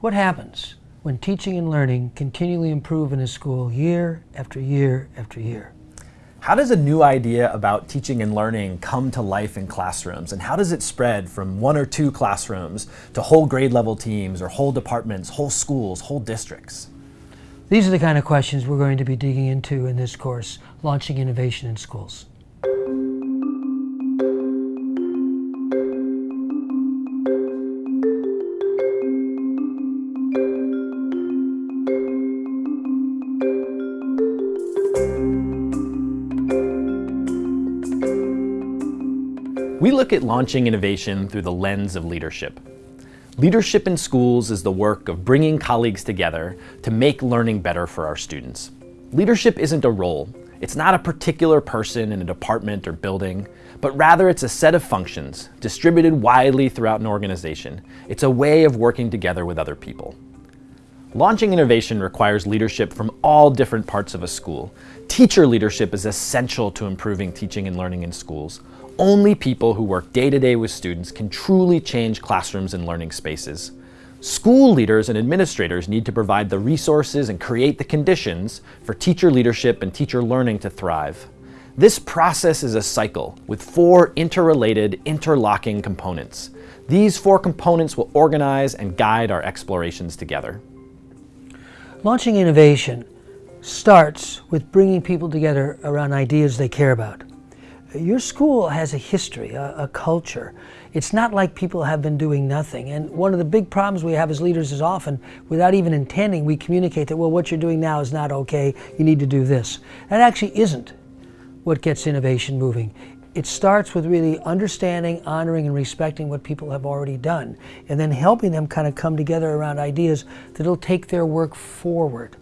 What happens when teaching and learning continually improve in a school year after year after year? How does a new idea about teaching and learning come to life in classrooms? And how does it spread from one or two classrooms to whole grade level teams or whole departments, whole schools, whole districts? These are the kind of questions we're going to be digging into in this course, Launching Innovation in Schools. We look at launching innovation through the lens of leadership. Leadership in schools is the work of bringing colleagues together to make learning better for our students. Leadership isn't a role. It's not a particular person in a department or building, but rather it's a set of functions distributed widely throughout an organization. It's a way of working together with other people. Launching innovation requires leadership from all different parts of a school. Teacher leadership is essential to improving teaching and learning in schools. Only people who work day to day with students can truly change classrooms and learning spaces. School leaders and administrators need to provide the resources and create the conditions for teacher leadership and teacher learning to thrive. This process is a cycle with four interrelated, interlocking components. These four components will organize and guide our explorations together. Launching innovation starts with bringing people together around ideas they care about. Your school has a history, a, a, culture. It's not like people have been doing nothing. And one of the big problems we have as leaders is often, without even intending, we communicate that, well, what you're doing now is not okay, you need to do this. That actually isn't what gets innovation moving. It starts with really understanding, honoring, and respecting what people have already done, and then helping them kind of come together around ideas that'll take their work forward.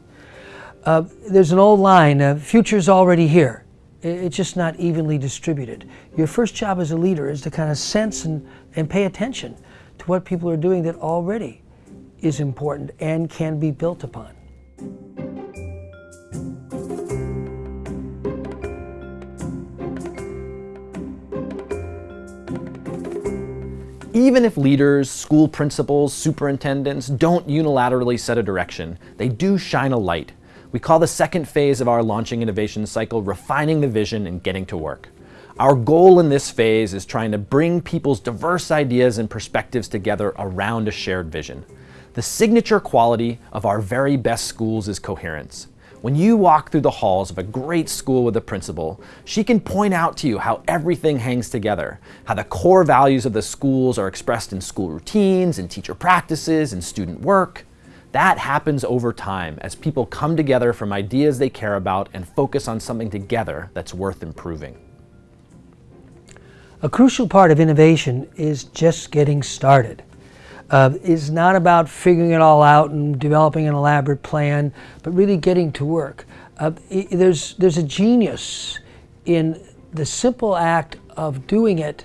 Uh, there's an old line, uh, future's already here. It's just not evenly distributed. Your first job as a leader is to kind of sense and, and pay attention to what people are doing that already is important and can be built upon. Even if leaders, school principals, superintendents don't unilaterally set a direction, they do shine a light we call the second phase of our launching innovation cycle refining the vision and getting to work. Our goal in this phase is trying to bring people's diverse ideas and perspectives together around a shared vision. The signature quality of our very best schools is coherence. When you walk through the halls of a great school with a principal, she can point out to you how everything hangs together, how the core values of the schools are expressed in school routines and teacher practices and student work. That happens over time as people come together from ideas they care about and focus on something together that's worth improving. A crucial part of innovation is just getting started. Uh, it's not about figuring it all out and developing an elaborate plan, but really getting to work. Uh, it, there's, there's a genius in the simple act of doing it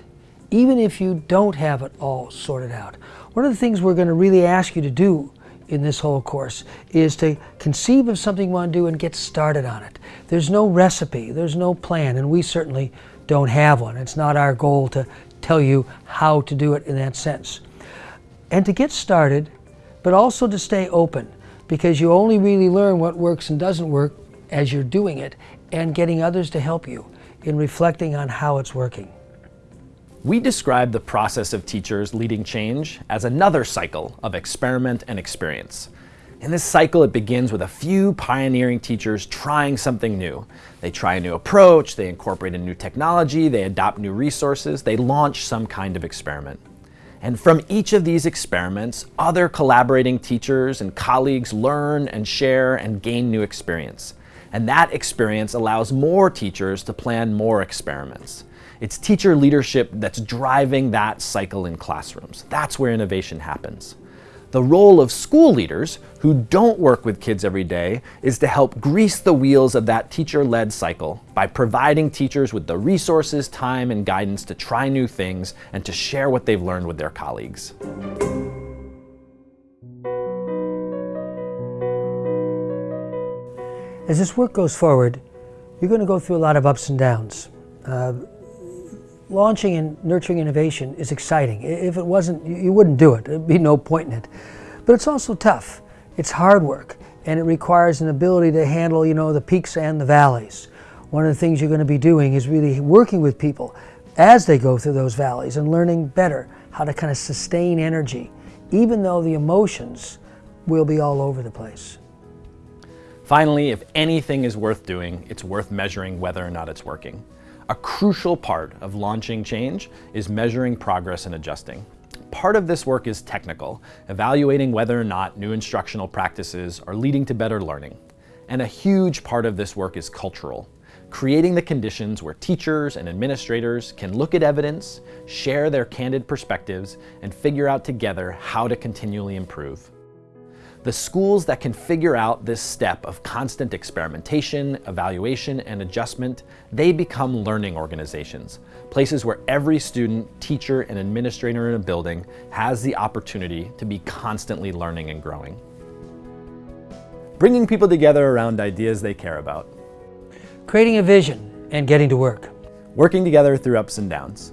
even if you don't have it all sorted out. One of the things we're going to really ask you to do in this whole course is to conceive of something you want to do and get started on it. There's no recipe, there's no plan, and we certainly don't have one. It's not our goal to tell you how to do it in that sense. And to get started, but also to stay open, because you only really learn what works and doesn't work as you're doing it and getting others to help you in reflecting on how it's working. We describe the process of teachers leading change as another cycle of experiment and experience. In this cycle, it begins with a few pioneering teachers trying something new. They try a new approach, they incorporate a new technology, they adopt new resources, they launch some kind of experiment. And from each of these experiments, other collaborating teachers and colleagues learn and share and gain new experience. And that experience allows more teachers to plan more experiments. It's teacher leadership that's driving that cycle in classrooms. That's where innovation happens. The role of school leaders, who don't work with kids every day, is to help grease the wheels of that teacher-led cycle by providing teachers with the resources, time, and guidance to try new things and to share what they've learned with their colleagues. As this work goes forward, you're going to go through a lot of ups and downs. Uh, launching and nurturing innovation is exciting. If it wasn't, you wouldn't do it. There'd be no point in it. But it's also tough. It's hard work, and it requires an ability to handle, you know, the peaks and the valleys. One of the things you're going to be doing is really working with people as they go through those valleys and learning better how to kind of sustain energy, even though the emotions will be all over the place. Finally, if anything is worth doing, it's worth measuring whether or not it's working. A crucial part of launching change is measuring progress and adjusting. Part of this work is technical, evaluating whether or not new instructional practices are leading to better learning. And a huge part of this work is cultural, creating the conditions where teachers and administrators can look at evidence, share their candid perspectives, and figure out together how to continually improve. The schools that can figure out this step of constant experimentation, evaluation, and adjustment, they become learning organizations, places where every student, teacher, and administrator in a building has the opportunity to be constantly learning and growing. Bringing people together around ideas they care about. Creating a vision and getting to work. Working together through ups and downs.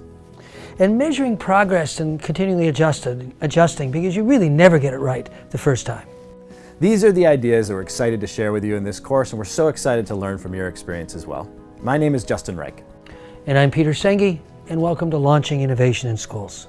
And measuring progress and continually adjusted, adjusting because you really never get it right the first time. These are the ideas that we're excited to share with you in this course, and we're so excited to learn from your experience as well. My name is Justin Reich. And I'm Peter Senge, and welcome to Launching Innovation in Schools.